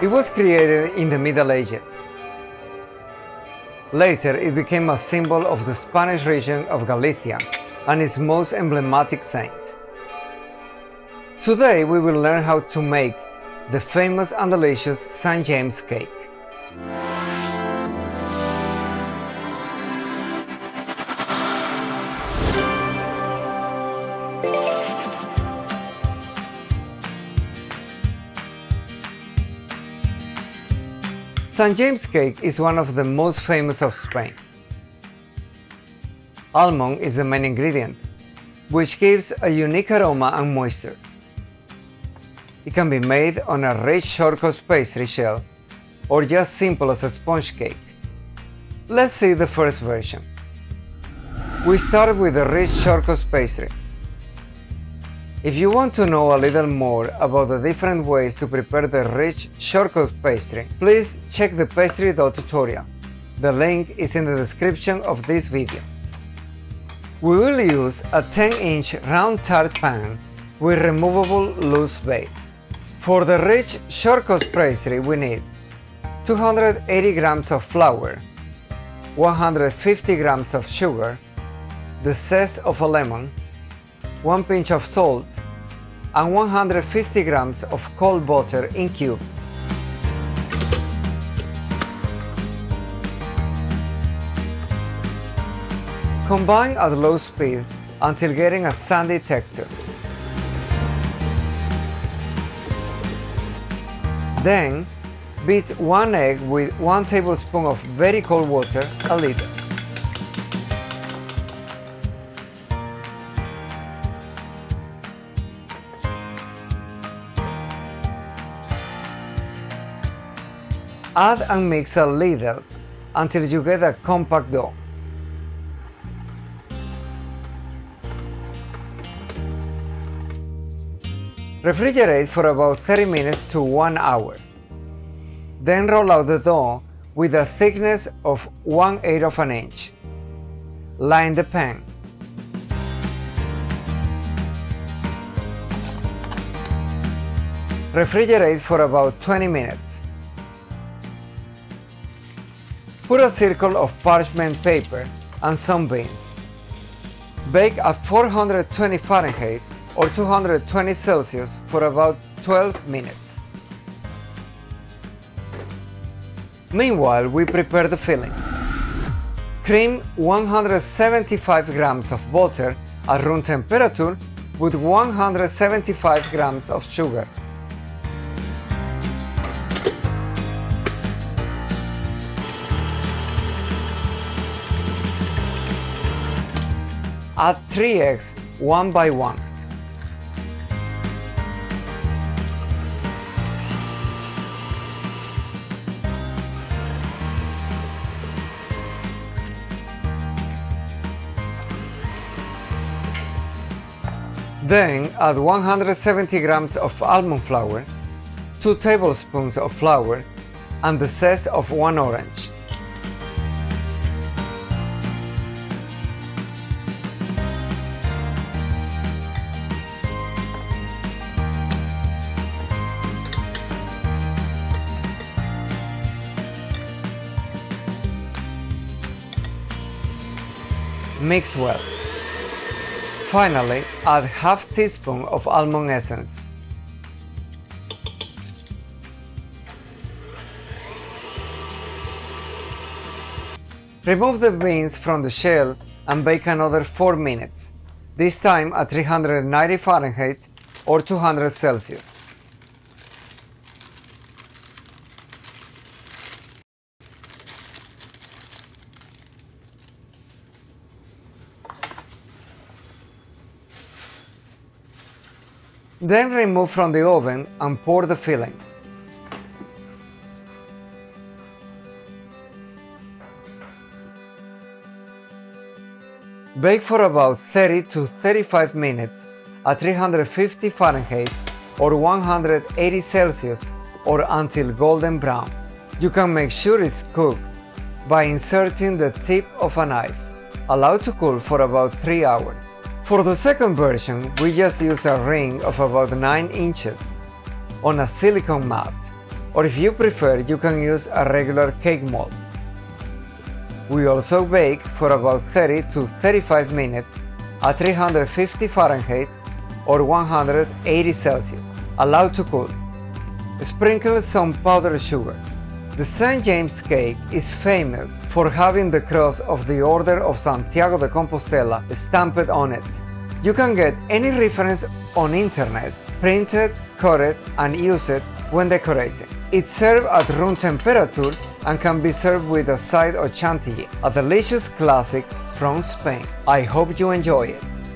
It was created in the Middle Ages. Later, it became a symbol of the Spanish region of Galicia and its most emblematic saint. Today, we will learn how to make the famous and delicious St. James cake. St. James cake is one of the most famous of Spain. Almond is the main ingredient, which gives a unique aroma and moisture. It can be made on a rich shortcrust pastry shell or just simple as a sponge cake. Let's see the first version. We start with a rich shortcrust pastry. If you want to know a little more about the different ways to prepare the rich shortcrust pastry, please check the pastry dough tutorial. The link is in the description of this video. We will use a 10-inch round tart pan with removable loose base. For the rich shortcrust pastry we need 280 grams of flour, 150 grams of sugar, the zest of a lemon, 1 pinch of salt, and 150 grams of cold butter in cubes. Combine at low speed until getting a sandy texture. Then, beat one egg with 1 tablespoon of very cold water a liter. Add and mix a little until you get a compact dough. Refrigerate for about 30 minutes to 1 hour. Then roll out the dough with a thickness of 1 8 of an inch. Line the pan. Refrigerate for about 20 minutes. Put a circle of parchment paper and some beans. Bake at 420 Fahrenheit or 220 Celsius for about 12 minutes. Meanwhile, we prepare the filling. Cream 175 grams of butter at room temperature with 175 grams of sugar. Add 3 eggs one by one. Then add 170 grams of almond flour, 2 tablespoons of flour, and the zest of one orange. Mix well. Finally, add half teaspoon of almond essence. Remove the beans from the shell and bake another 4 minutes, this time at 390 Fahrenheit or 200 Celsius. Then remove from the oven and pour the filling. Bake for about 30 to 35 minutes at 350 Fahrenheit or 180 Celsius or until golden brown. You can make sure it's cooked by inserting the tip of a knife. Allow to cool for about 3 hours. For the second version, we just use a ring of about 9 inches on a silicone mat. or if you prefer you can use a regular cake mold. We also bake for about 30 to 35 minutes at 350 Fahrenheit or 180 Celsius, allowed to cool. Sprinkle some powdered sugar. The St. James cake is famous for having the cross of the Order of Santiago de Compostela stamped on it. You can get any reference on internet, print it, cut it and use it when decorating. It's served at room temperature and can be served with a side of chantilly, a delicious classic from Spain. I hope you enjoy it.